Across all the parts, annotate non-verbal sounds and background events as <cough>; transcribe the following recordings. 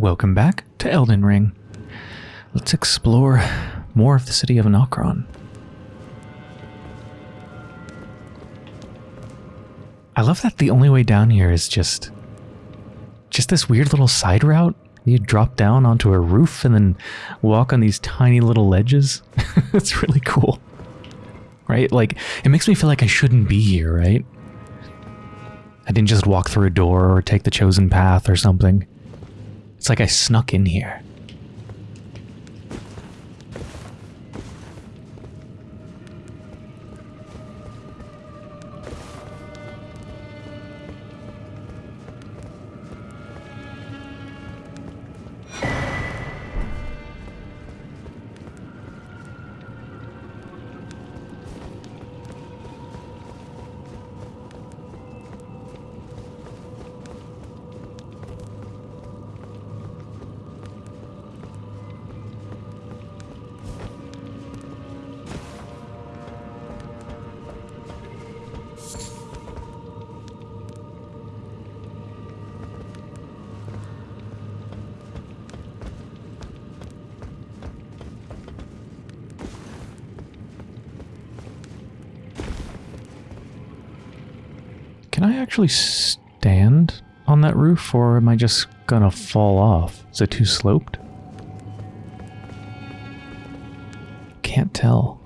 Welcome back to Elden Ring. Let's explore more of the city of Nokron. I love that the only way down here is just just this weird little side route. You drop down onto a roof and then walk on these tiny little ledges. <laughs> it's really cool. Right? Like it makes me feel like I shouldn't be here, right? I didn't just walk through a door or take the chosen path or something. It's like I snuck in here. Actually stand on that roof or am I just gonna fall off? Is it too sloped? Can't tell.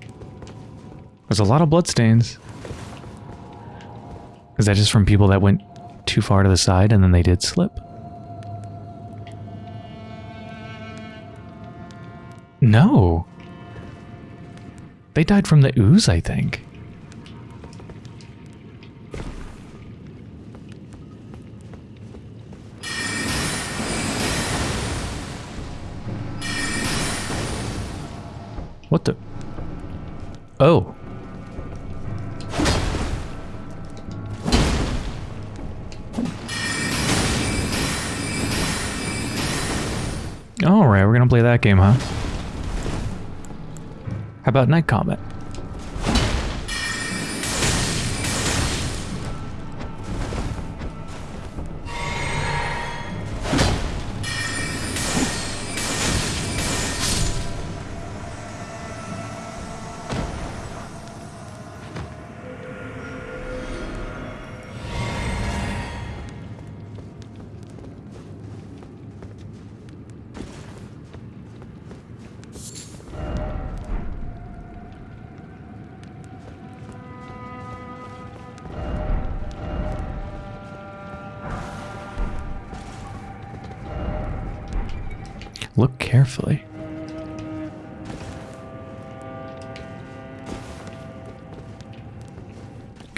There's a lot of bloodstains. Is that just from people that went too far to the side and then they did slip? No. They died from the ooze, I think. Oh. Alright, we're gonna play that game, huh? How about Night Combat?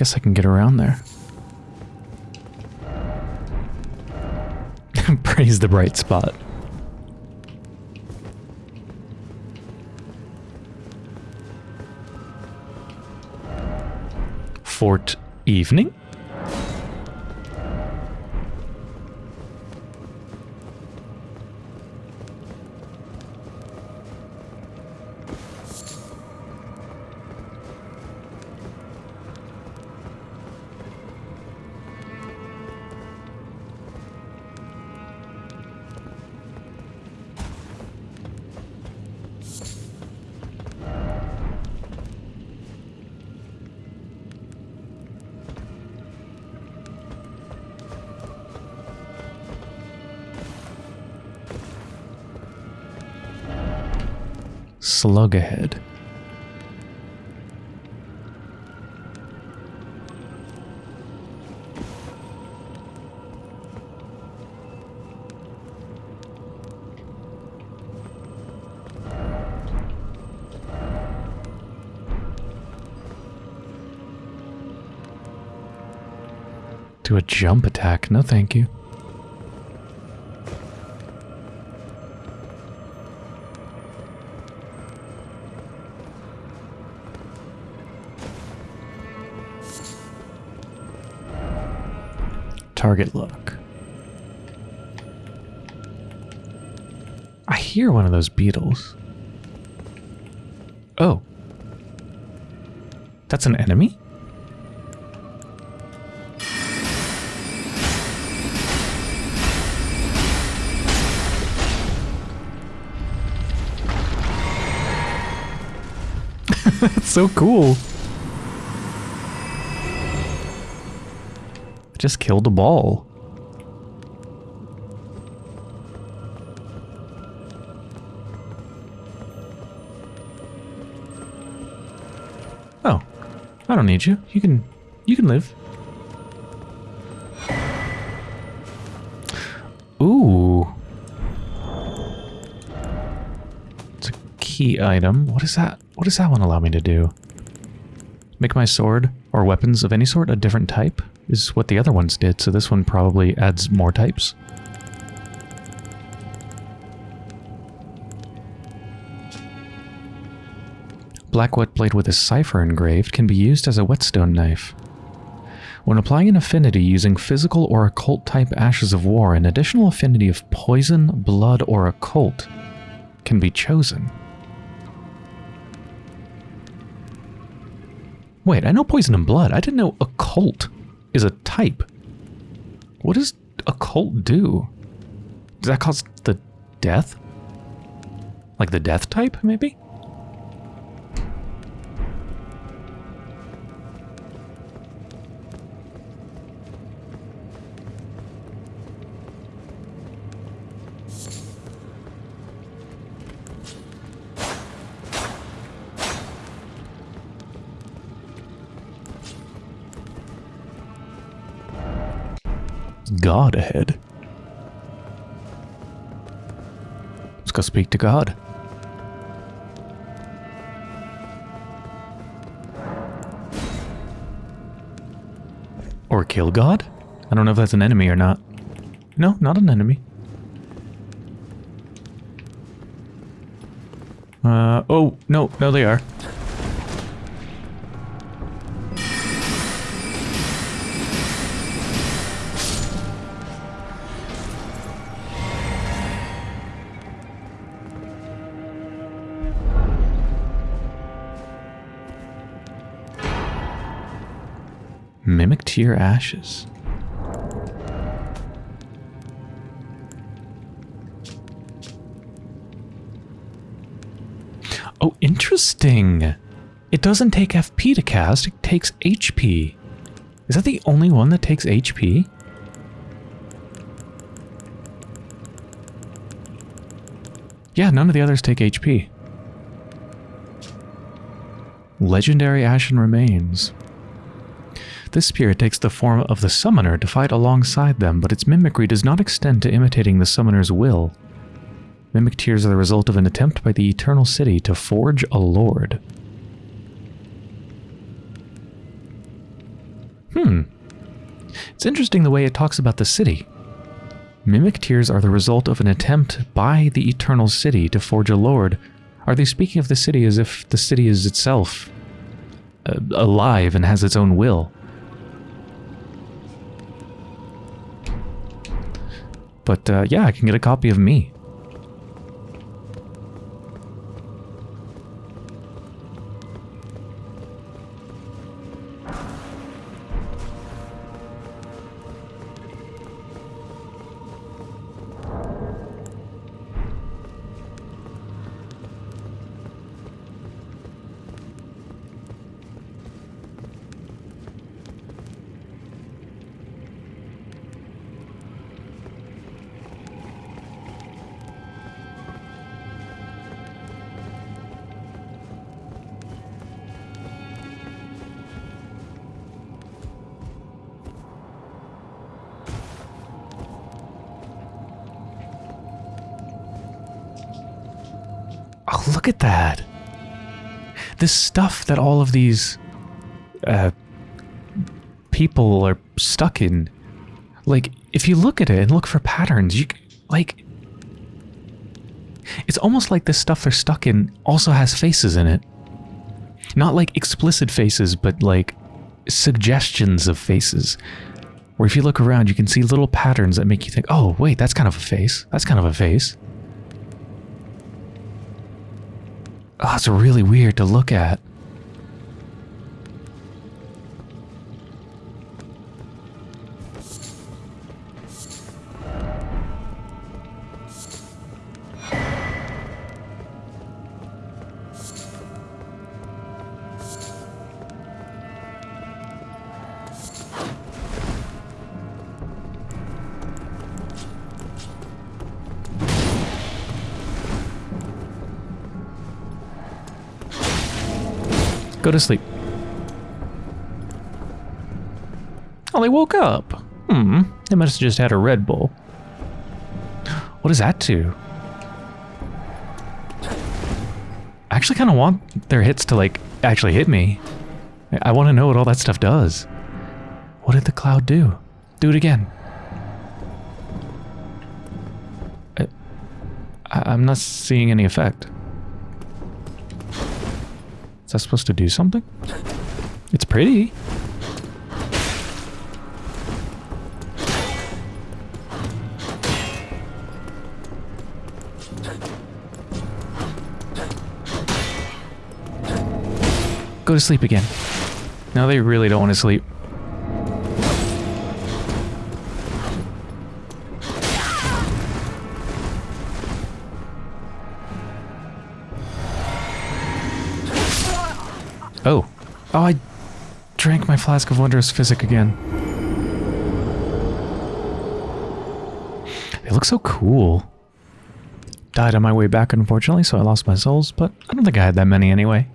Guess I can get around there. <laughs> Praise the bright spot. Fort Evening? Slug ahead. Do a jump attack. No, thank you. target look. I hear one of those beetles. Oh. That's an enemy? <laughs> That's so cool. Just killed a ball. Oh, I don't need you. You can, you can live. Ooh. It's a key item. What is that? What does that one allow me to do? Make my sword or weapons of any sort a different type is what the other ones did, so this one probably adds more types. Black whetblade with a cipher engraved can be used as a whetstone knife. When applying an affinity using physical or occult type ashes of war, an additional affinity of poison, blood, or occult can be chosen. Wait, I know poison and blood. I didn't know occult is a type. What does occult do? Does that cause the death? Like the death type, maybe? God ahead. Let's go speak to God. Or kill God? I don't know if that's an enemy or not. No, not an enemy. Uh, oh, no, no they are. Tear Ashes. Oh, interesting. It doesn't take FP to cast, it takes HP. Is that the only one that takes HP? Yeah, none of the others take HP. Legendary Ashen Remains. This spirit takes the form of the summoner to fight alongside them, but its mimicry does not extend to imitating the summoner's will. Mimic tears are the result of an attempt by the Eternal City to forge a lord. Hmm. It's interesting the way it talks about the city. Mimic tears are the result of an attempt by the Eternal City to forge a lord. Are they speaking of the city as if the city is itself uh, alive and has its own will? But uh, yeah, I can get a copy of me. Look at that. This stuff that all of these uh, people are stuck in. Like, if you look at it and look for patterns, you like. It's almost like this stuff they're stuck in also has faces in it. Not like explicit faces, but like suggestions of faces. Where if you look around, you can see little patterns that make you think, oh, wait, that's kind of a face. That's kind of a face. Oh, it's really weird to look at. To sleep. Oh, they woke up. Hmm. They must have just had a Red Bull. What does that do? I actually kind of want their hits to, like, actually hit me. I, want to know what all that stuff does. What did the cloud do? Do it again. I, I'm not seeing any effect. Is that supposed to do something? It's pretty. Go to sleep again. Now they really don't want to sleep. Flask of wondrous physic again. They look so cool. Died on my way back, unfortunately, so I lost my souls, but I don't think I had that many anyway.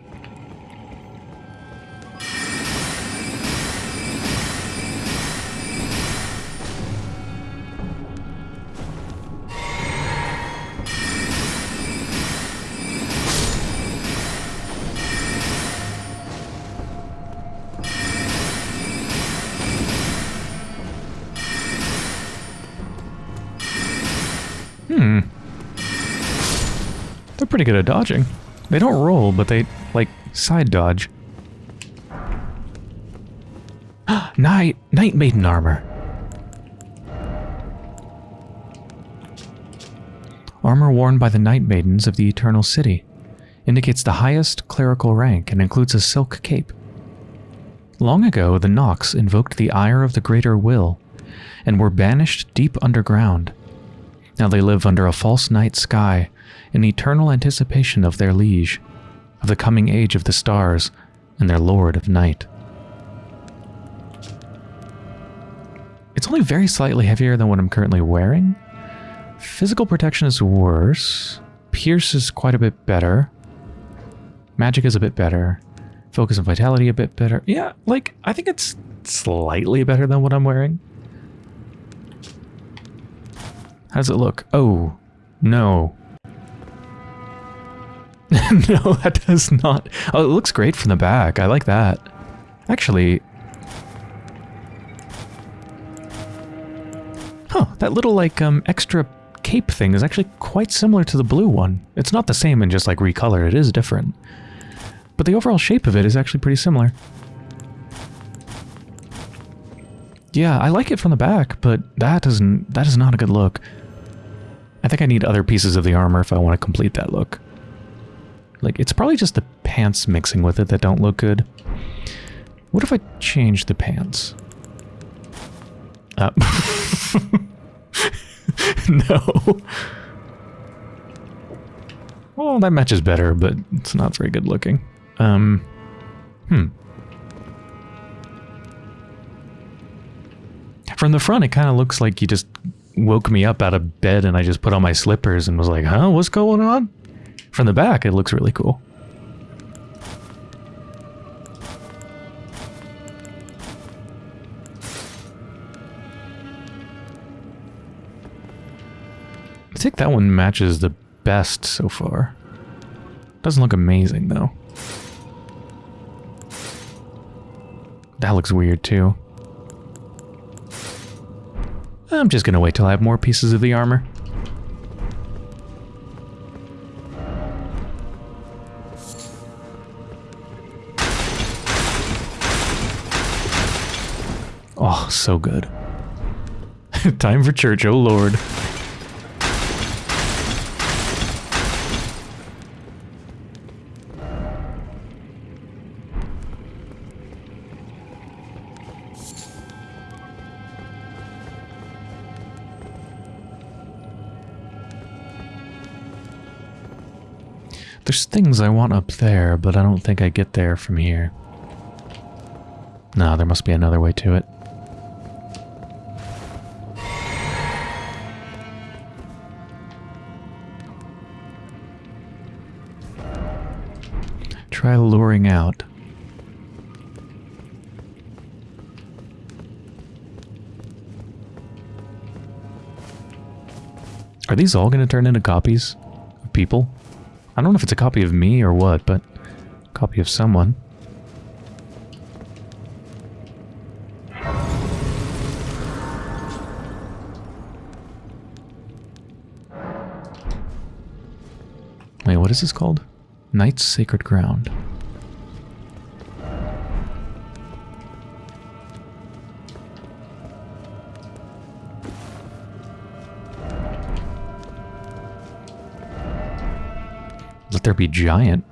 Pretty good at dodging. They don't roll, but they, like, side dodge. <gasps> Night, Night Maiden armor. Armor worn by the Night Maidens of the Eternal City. Indicates the highest clerical rank and includes a silk cape. Long ago, the Nox invoked the ire of the Greater Will and were banished deep underground. Now they live under a false night sky in eternal anticipation of their liege, of the coming age of the stars, and their lord of night. It's only very slightly heavier than what I'm currently wearing. Physical protection is worse. Pierce is quite a bit better. Magic is a bit better. Focus and vitality a bit better. Yeah, like, I think it's slightly better than what I'm wearing. How does it look? Oh, no. <laughs> no, that does not. Oh, it looks great from the back. I like that. Actually... Huh, that little, like, um, extra cape thing is actually quite similar to the blue one. It's not the same and just, like, recolored. It is different. But the overall shape of it is actually pretty similar. Yeah, I like it from the back, but that doesn't that is not a good look. I think I need other pieces of the armor if I want to complete that look. Like, it's probably just the pants mixing with it that don't look good. What if I change the pants? Uh, <laughs> no. Well, that matches better, but it's not very good looking. Um, hmm. From the front, it kind of looks like you just woke me up out of bed and I just put on my slippers and was like, huh, what's going on? From the back, it looks really cool. I think that one matches the best so far. Doesn't look amazing, though. That looks weird, too. I'm just gonna wait till I have more pieces of the armor. So good. <laughs> Time for church, oh lord. There's things I want up there, but I don't think I get there from here. No, there must be another way to it. try luring out. Are these all going to turn into copies of people? I don't know if it's a copy of me or what, but copy of someone. Wait, what is this called? Night's Sacred Ground. Let there be giant.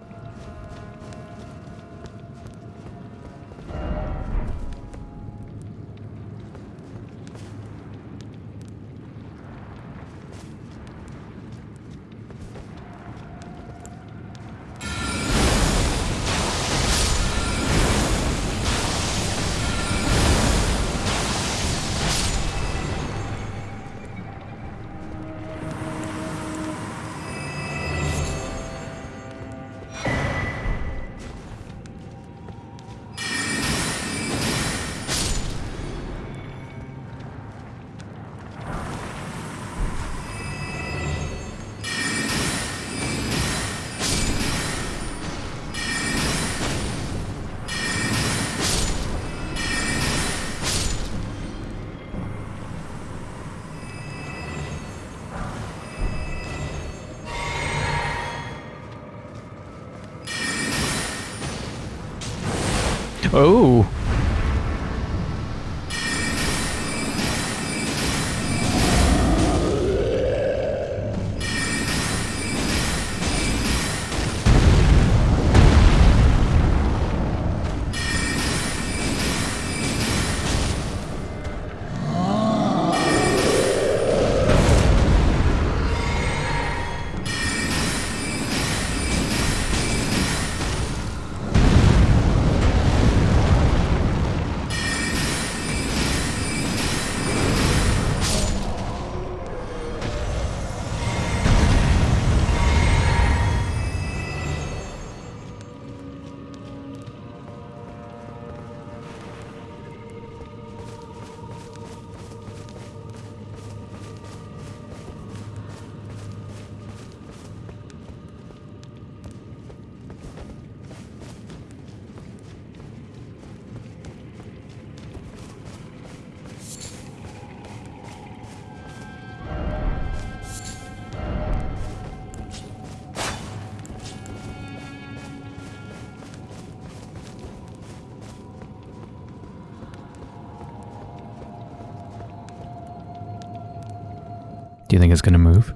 Do you think it's going to move?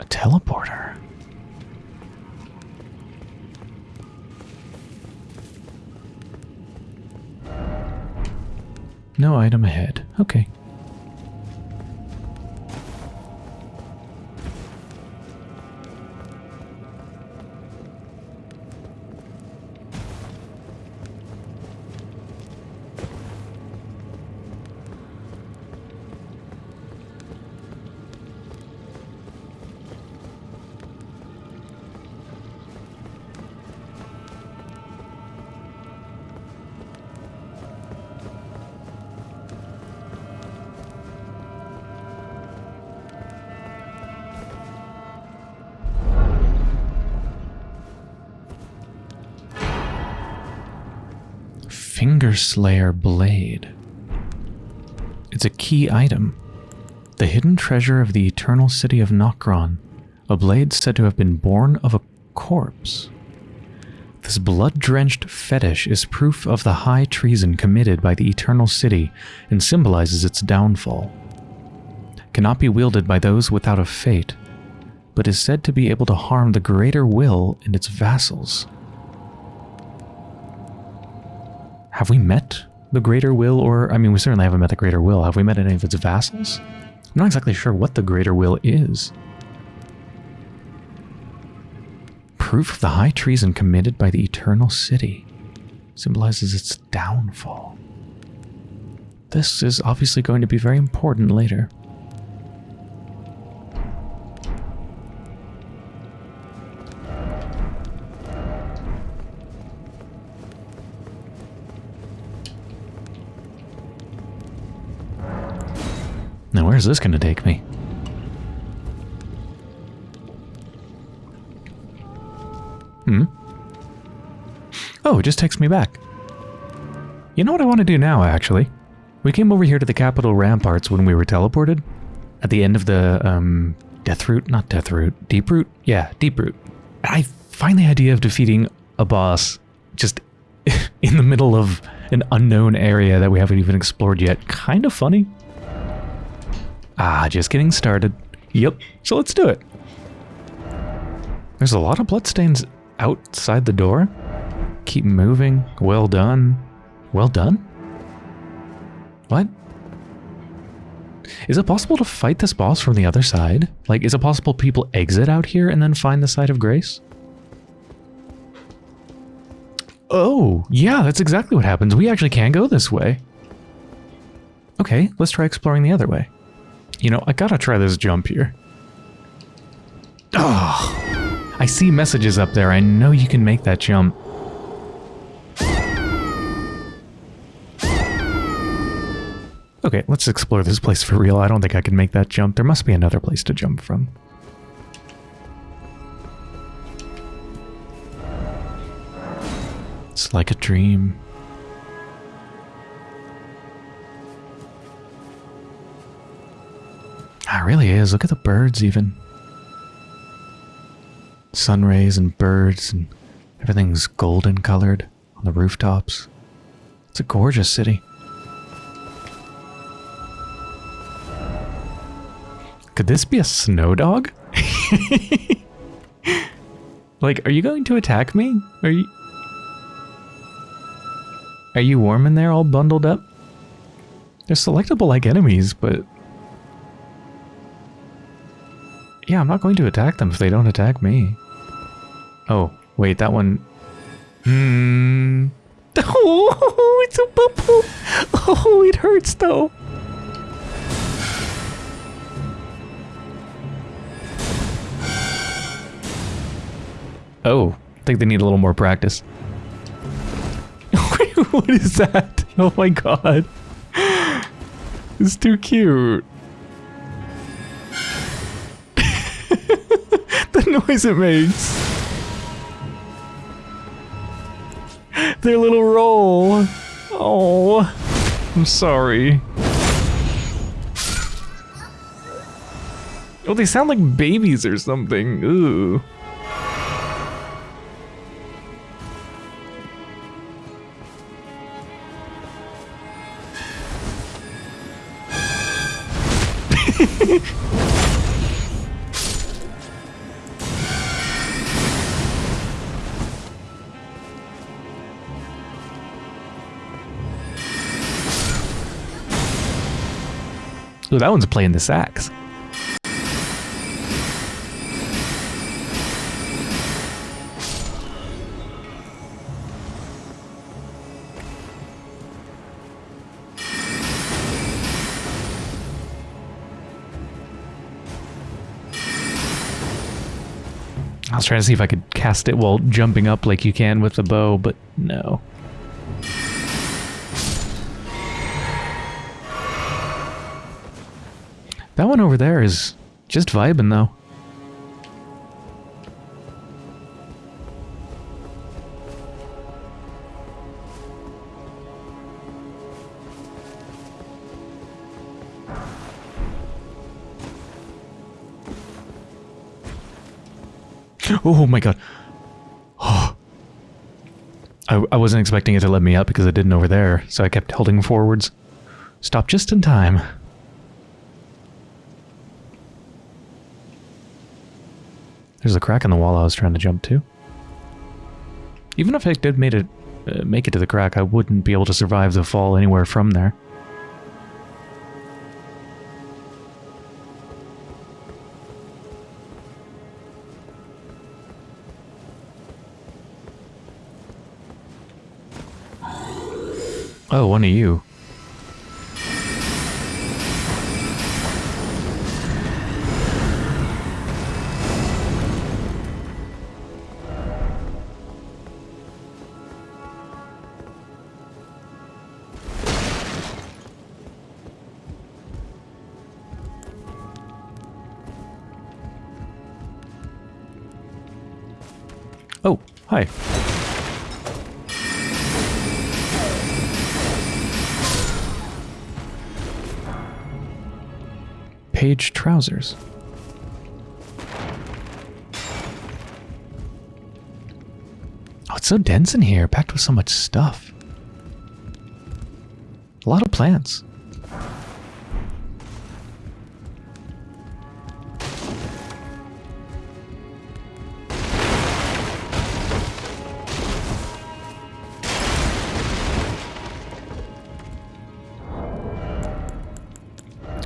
A teleporter. No item ahead. Okay. Fingerslayer Blade. It's a key item. The hidden treasure of the eternal city of Nokron. A blade said to have been born of a corpse. This blood-drenched fetish is proof of the high treason committed by the eternal city and symbolizes its downfall. Cannot be wielded by those without a fate, but is said to be able to harm the greater will and its vassals. Have we met the Greater Will, or, I mean, we certainly haven't met the Greater Will. Have we met any of its vassals? I'm not exactly sure what the Greater Will is. Proof of the high treason committed by the Eternal City symbolizes its downfall. This is obviously going to be very important later. Where's this gonna take me? Hmm? Oh, it just takes me back. You know what I want to do now, actually? We came over here to the capital ramparts when we were teleported. At the end of the, um, death route? Not death route. Deeproot? Yeah, Deeproot. I find the idea of defeating a boss just <laughs> in the middle of an unknown area that we haven't even explored yet kind of funny. Ah, just getting started. Yep, so let's do it. There's a lot of bloodstains outside the door. Keep moving. Well done. Well done? What? Is it possible to fight this boss from the other side? Like, is it possible people exit out here and then find the site of grace? Oh, yeah, that's exactly what happens. We actually can go this way. Okay, let's try exploring the other way. You know, I gotta try this jump here. Oh, I see messages up there. I know you can make that jump. Okay, let's explore this place for real. I don't think I can make that jump. There must be another place to jump from. It's like a dream. Ah, it really is. Look at the birds even. Sun rays and birds and everything's golden colored on the rooftops. It's a gorgeous city. Could this be a snow dog? <laughs> like, are you going to attack me? Are you... Are you warm in there all bundled up? They're selectable like enemies, but... Yeah, I'm not going to attack them if they don't attack me. Oh, wait, that one... Hmm... Oh, <laughs> it's a bubble! Oh, it hurts though! Oh, I think they need a little more practice. <laughs> what is that? Oh my god. It's too cute. <laughs> noise it makes. Their little roll. Oh, I'm sorry. Oh, they sound like babies or something. Ooh. That one's playing the sax. I was trying to see if I could cast it while jumping up like you can with the bow, but no. That one over there is just vibing though. Oh my god. Oh. I, I wasn't expecting it to let me up because it didn't over there, so I kept holding forwards. Stop just in time. There's a crack in the wall I was trying to jump to. Even if I did made it, uh, make it to the crack, I wouldn't be able to survive the fall anywhere from there. Oh, one of you. Trousers. Oh, it's so dense in here, packed with so much stuff. A lot of plants.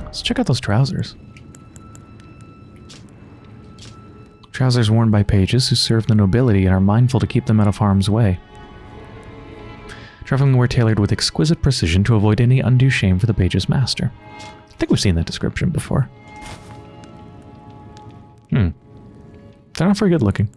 Let's check out those trousers. Trousers worn by pages who serve the nobility and are mindful to keep them out of harm's way. Traveling were tailored with exquisite precision to avoid any undue shame for the page's master. I think we've seen that description before. Hmm. They're not very good looking.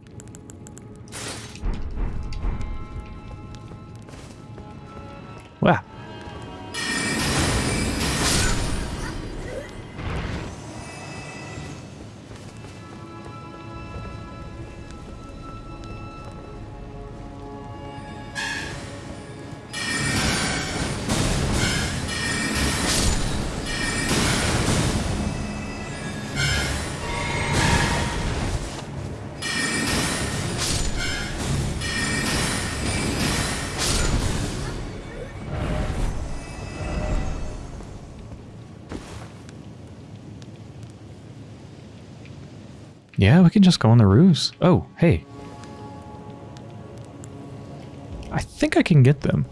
Can just go on the roofs. Oh, hey. I think I can get them.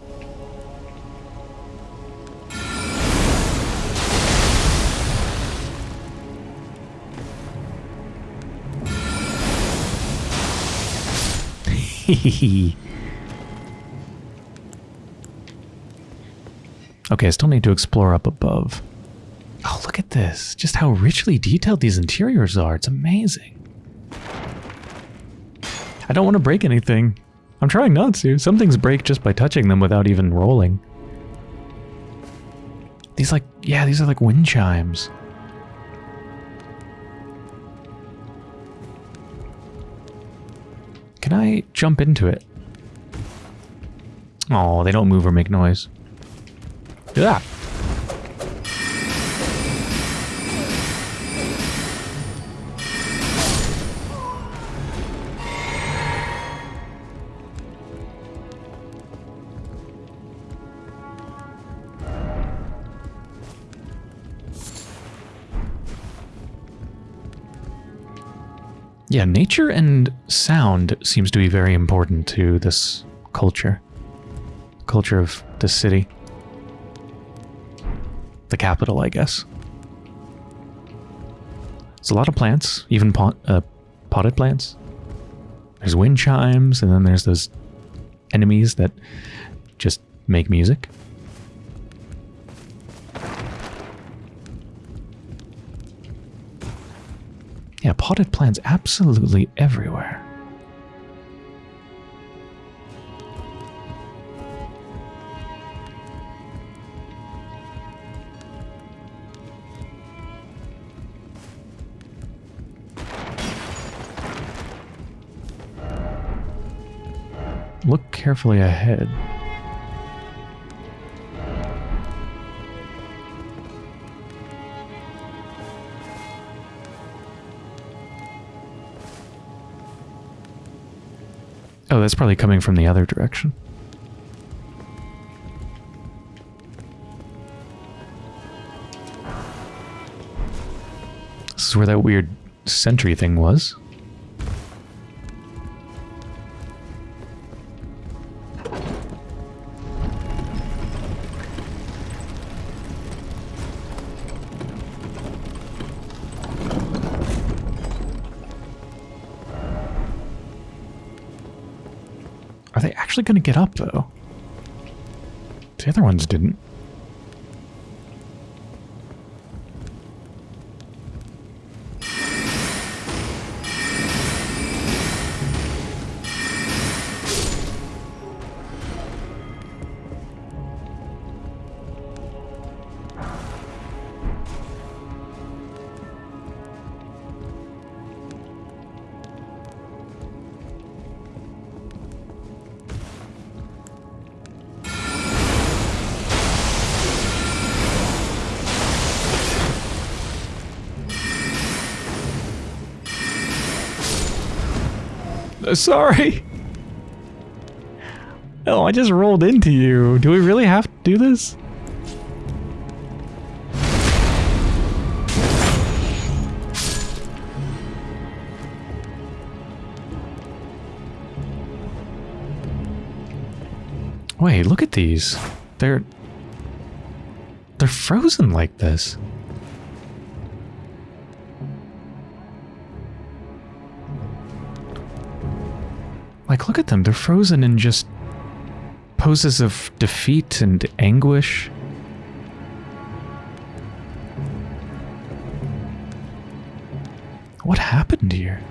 <laughs> okay, I still need to explore up above. Oh, look at this. Just how richly detailed these interiors are. It's amazing. I don't want to break anything. I'm trying not to. Some things break just by touching them without even rolling. These like, yeah, these are like wind chimes. Can I jump into it? Oh, they don't move or make noise. Yeah. Yeah, nature and sound seems to be very important to this culture. Culture of the city. The capital, I guess. It's a lot of plants, even pot, uh, potted plants. There's wind chimes, and then there's those enemies that just make music. Potted plants absolutely everywhere. Look carefully ahead. Oh, that's probably coming from the other direction. This is where that weird sentry thing was. Actually going to get up, though? The other ones didn't. <laughs> Sorry. Oh, I just rolled into you. Do we really have to do this? Wait, look at these. They're... They're frozen like this. Like, look at them. They're frozen in just poses of defeat and anguish. What happened here?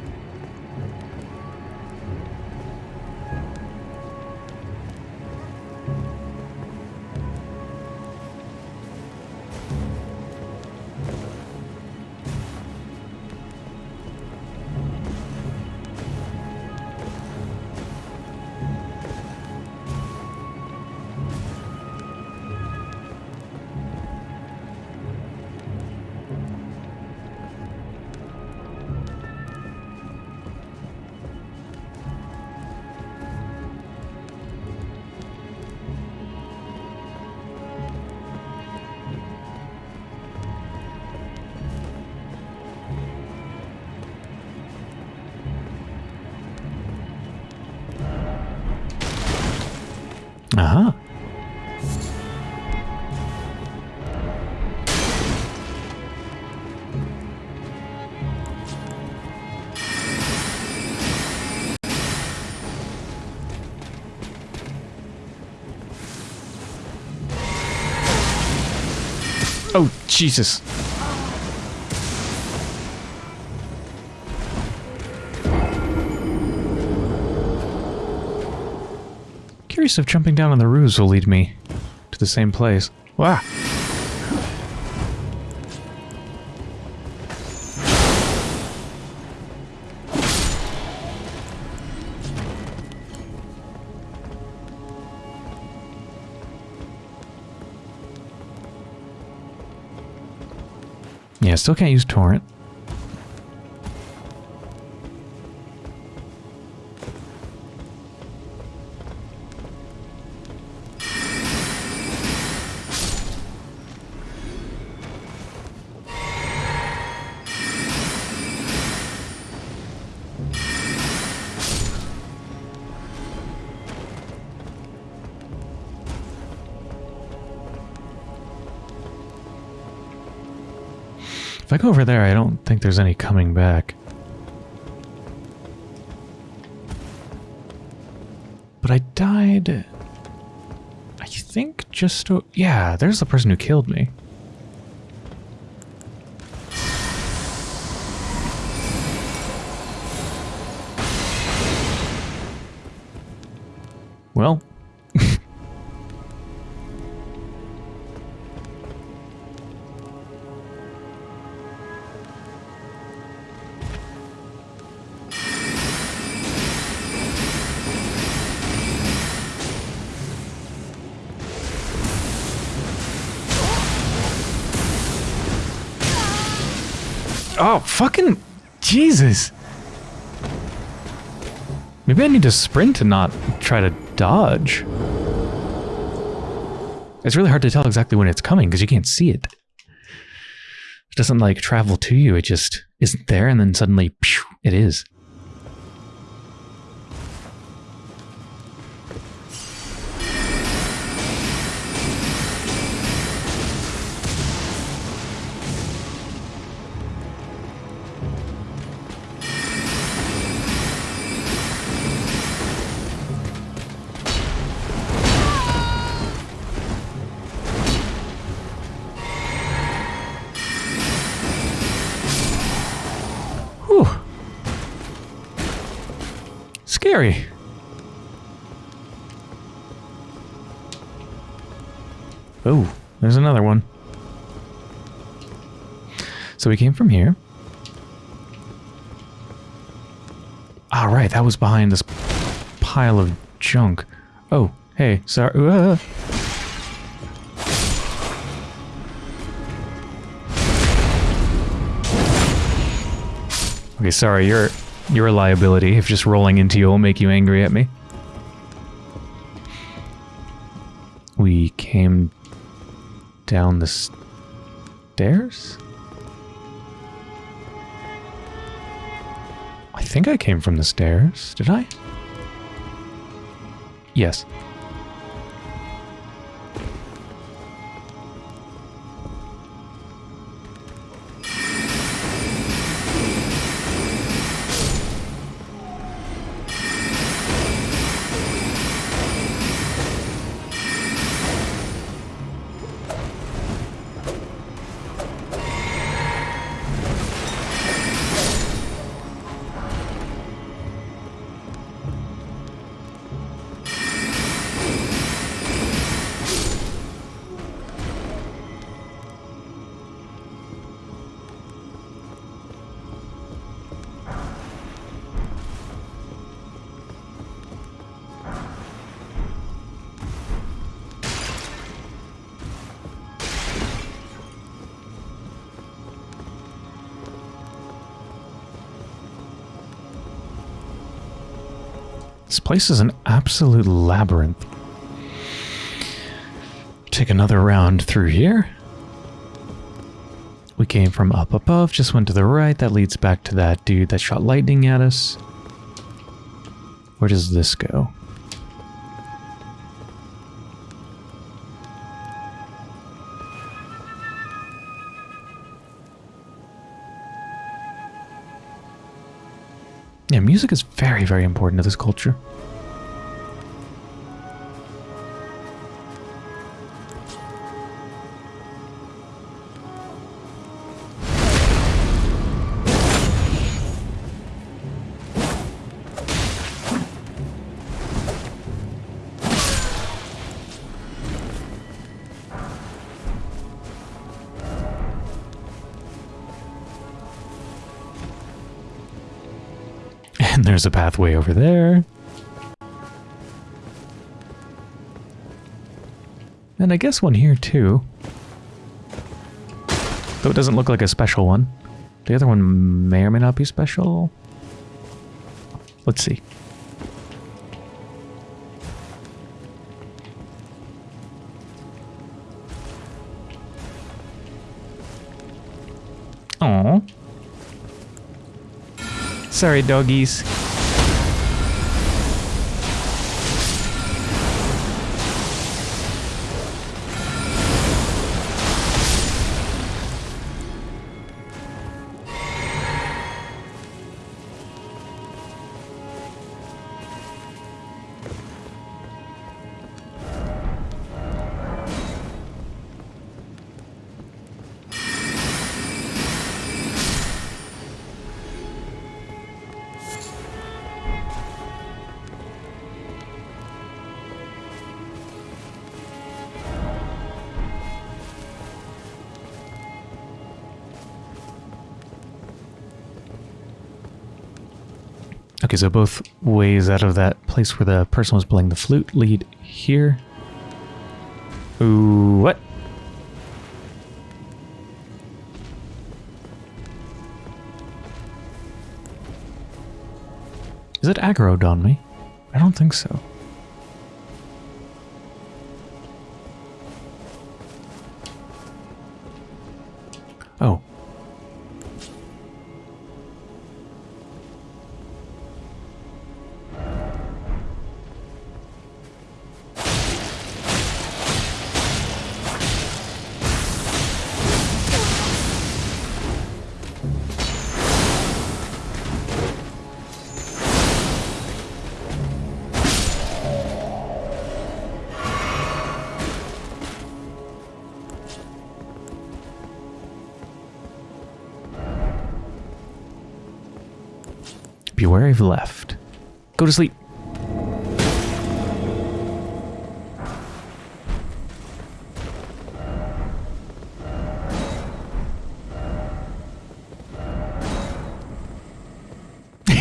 Jesus. Curious if jumping down on the roofs will lead me to the same place. Wow. Still can't use torrent. If I go over there, I don't think there's any coming back. But I died... I think just... Yeah, there's the person who killed me. Need to sprint and not try to dodge. It's really hard to tell exactly when it's coming because you can't see it. It doesn't like travel to you, it just isn't there and then suddenly pew, it is. Scary. Oh, there's another one. So we came from here. All right, that was behind this pile of junk. Oh, hey, sorry. Uh. <laughs> Okay, sorry, you're You're a liability if just rolling into you will make you angry at me. We came down the stairs? I think I came from the stairs. Did I? Yes. This place is an absolute labyrinth. Take another round through here. We came from up above, just went to the right. That leads back to that dude that shot lightning at us. Where does this go? Music is very, very important to this culture. There's a pathway over there. And I guess one here too. Though it doesn't look like a special one. The other one may or may not be special. Let's see. Oh. Sorry, doggies. Okay, so both ways out of that place where the person was playing the flute lead here. Ooh, what? Is it aggroed on me? I don't think so.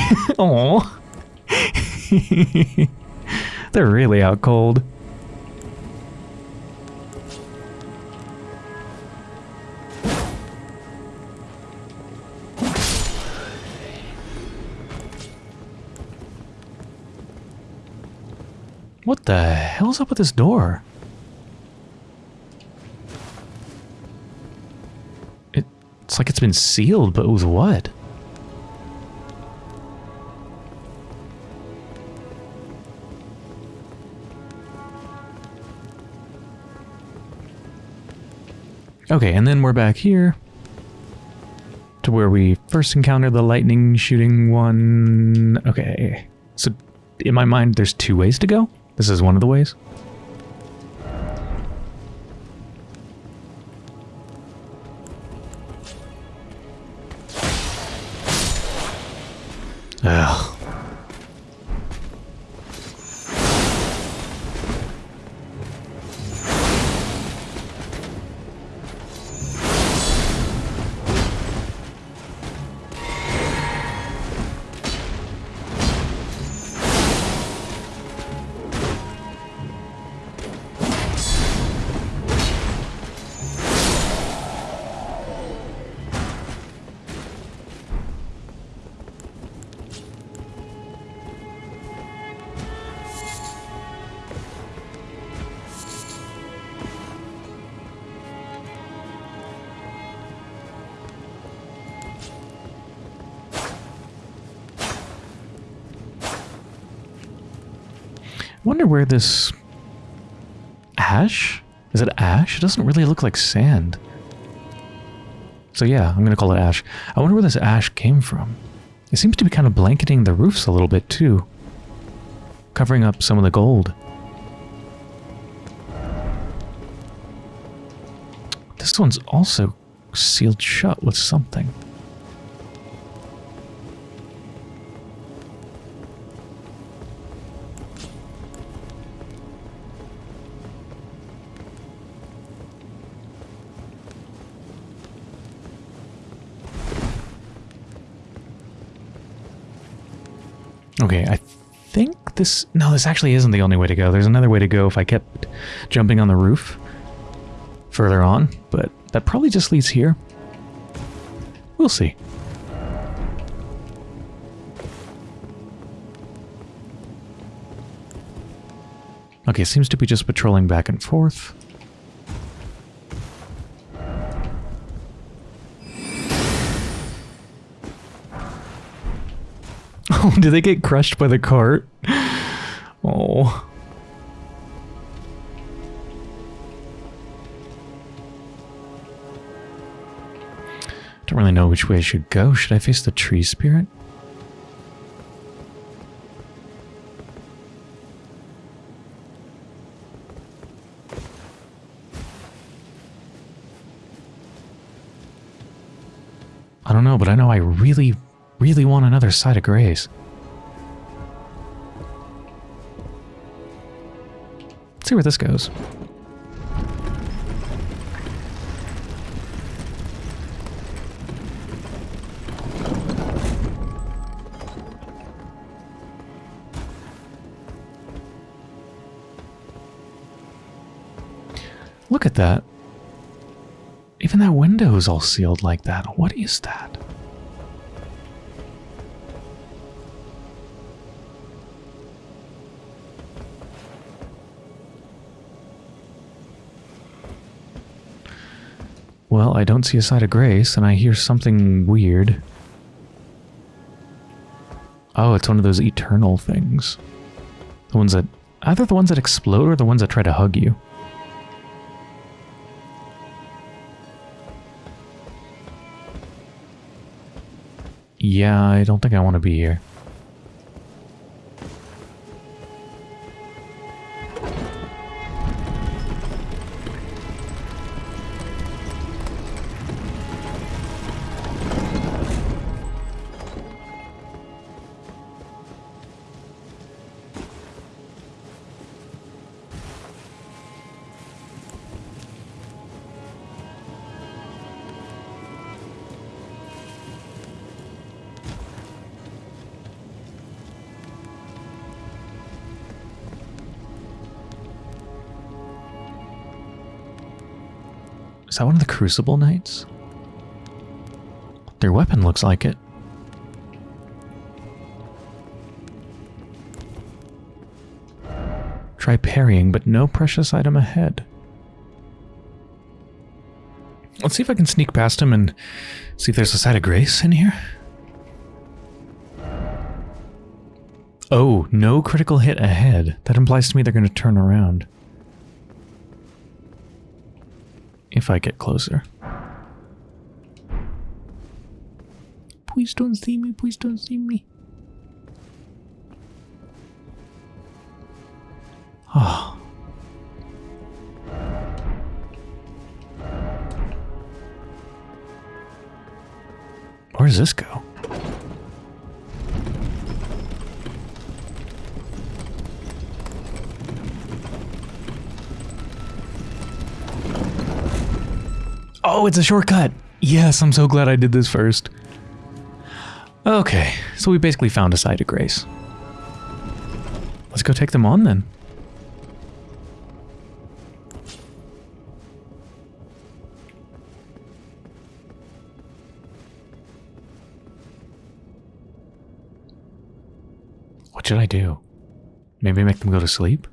<laughs> Aw. <laughs> They're really out cold. What the hell's up with this door? It, it's like it's been sealed, but with what? Okay, and then we're back here to where we first encountered the lightning shooting one. Okay, so in my mind, there's two ways to go. This is one of the ways. Wonder where this ash? Is it ash? It doesn't really look like sand. So yeah, I'm going to call it ash. I wonder where this ash came from. It seems to be kind of blanketing the roofs a little bit too. Covering up some of the gold. This one's also sealed shut with something. Okay, I think this... No, this actually isn't the only way to go. There's another way to go if I kept jumping on the roof further on, but that probably just leads here. We'll see. Okay, seems to be just patrolling back and forth. <laughs> Oh, did they get crushed by the cart? Oh. Don't really know which way I should go. Should I face the tree spirit? Side of grace. Let's see where this goes. Look at that. Even that window is all sealed like that. What is that? Well, I don't see a site of grace, and I hear something weird. Oh, it's one of those eternal things. The ones that... Either the ones that explode or the ones that try to hug you. Yeah, I don't think I want to be here. Crucible Knights? Their weapon looks like it. Try parrying, but no precious item ahead. Let's see if I can sneak past him and see if there's a site of grace in here. Oh, no critical hit ahead. That implies to me they're going to turn around. If I get closer. Please don't see me, please don't see me. Oh. Where does this go? Oh, it's a shortcut. Yes, I'm so glad I did this first. Okay, so we basically found a site of grace. Let's go take them on then. What should I do? Maybe make them go to sleep?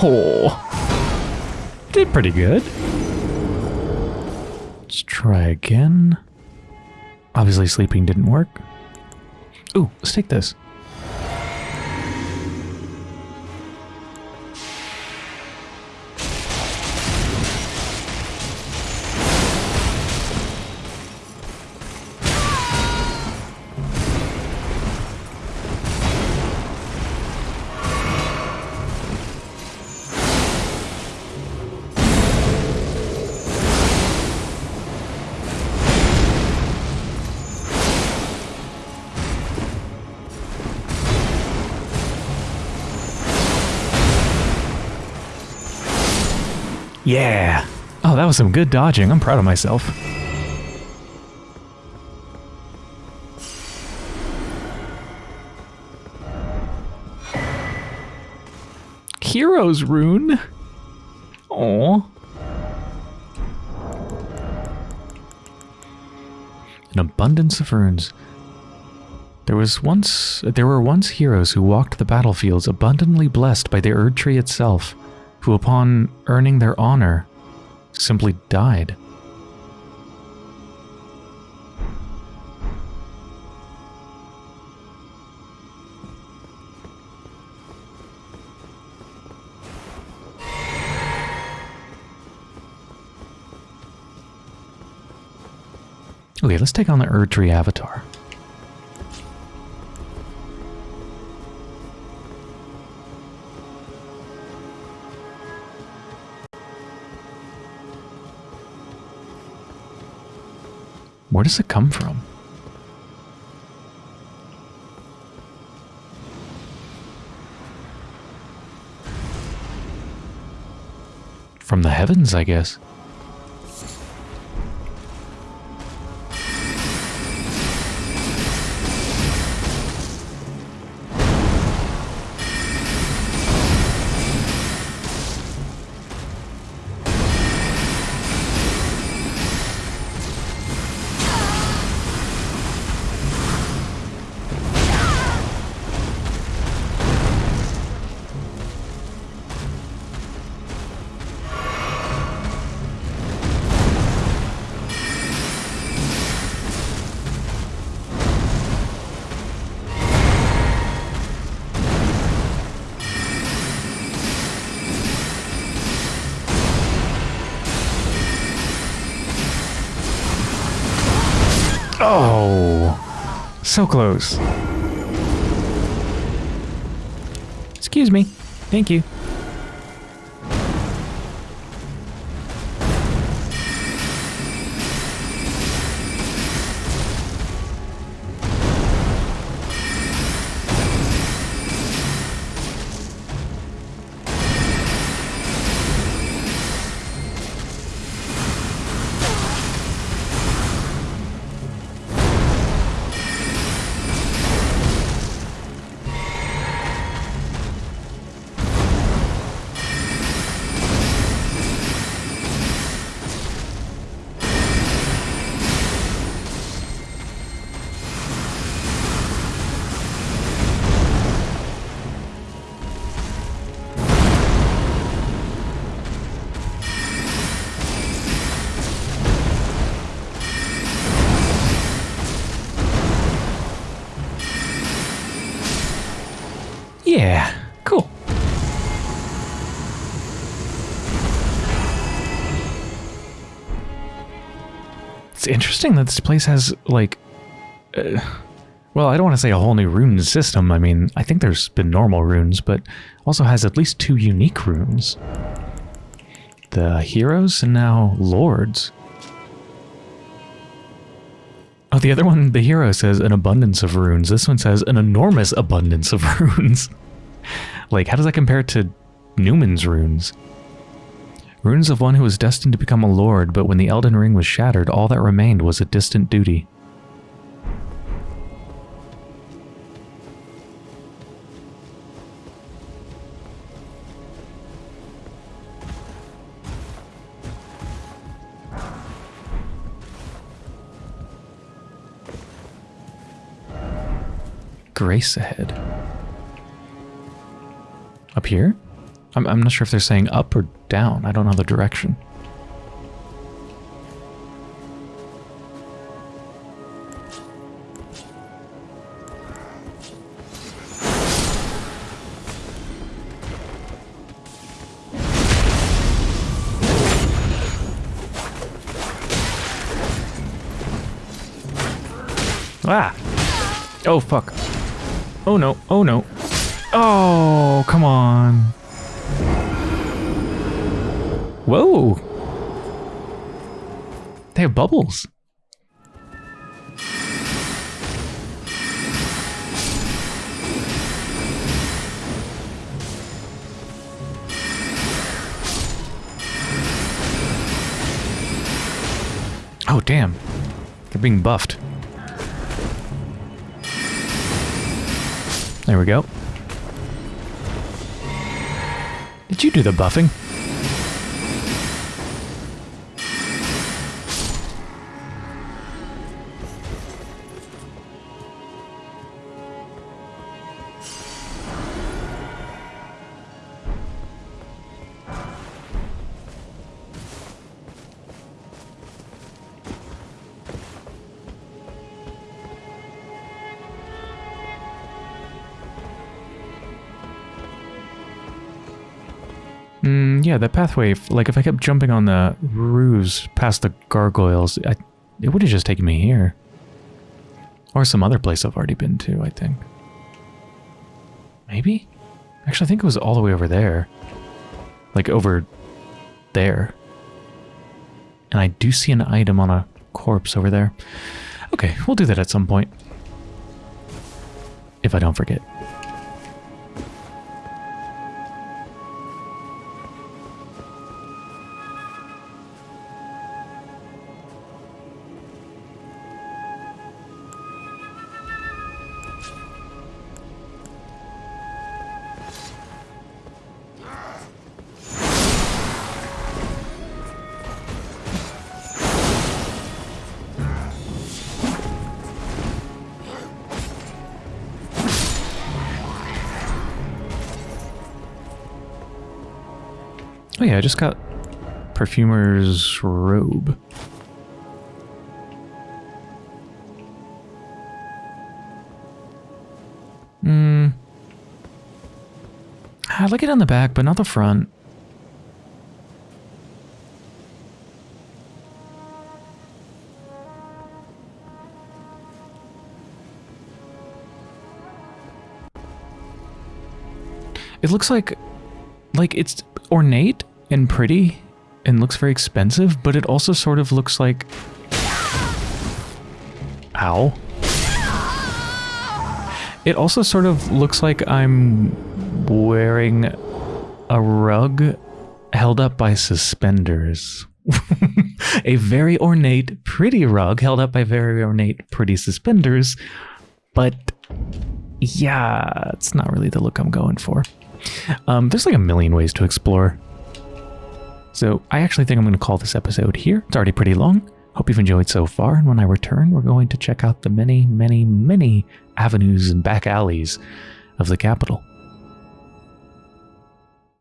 Oh, did pretty good. Let's try again. Obviously sleeping didn't work. Ooh, let's take this. Was some good dodging. I'm proud of myself. Hero's rune. Oh. An abundance of runes. There was once there were once heroes who walked the battlefields abundantly blessed by the Erdtree itself who upon earning their honor simply died. Okay, let's take on the Erdtree avatar. Where does it come from? From the heavens, I guess. So close. Excuse me. Thank you. Interesting that this place has, like... Uh, well, I don't want to say a whole new rune system. I mean, I think there's been normal runes, but also has at least two unique runes. The heroes and now lords. Oh, the other one, the hero says an abundance of runes. This one says an enormous abundance of <laughs> runes. like, how does that compare to Numen's runes? Runes of one who was destined to become a lord, but when the Elden Ring was shattered, all that remained was a distant duty. Grace ahead. Up here? I'm, I'm not sure if they're saying up or down. I don't know the direction. Ah! Oh, fuck. Oh no, oh no. Oh, come on. Whoa. They have bubbles. Oh, damn. They're being buffed. There we go. Did you do the buffing? Yeah, the pathway, like if I kept jumping on the roofs past the gargoyles, I, it would have just taken me here. Or some other place I've already been to, I think. Maybe? Actually, I think it was all the way over there. Like over there. And I do see an item on a corpse over there. Okay, we'll do that at some point. If I don't forget. Yeah, I just got perfumer's robe. Hmm. I like it on the back, but not the front. It looks like like it's ornate and pretty and looks very expensive, but it also sort of looks like... Ow. It also sort of looks like I'm wearing a rug held up by suspenders. <laughs> a very ornate, pretty rug held up by very ornate, pretty suspenders, but yeah, it's not really the look I'm going for. Um, there's like a million ways to explore. So I actually think I'm going to call this episode here. It's already pretty long. Hope you've enjoyed so far. And when I return, we're going to check out the many, many, many avenues and back alleys of the capital.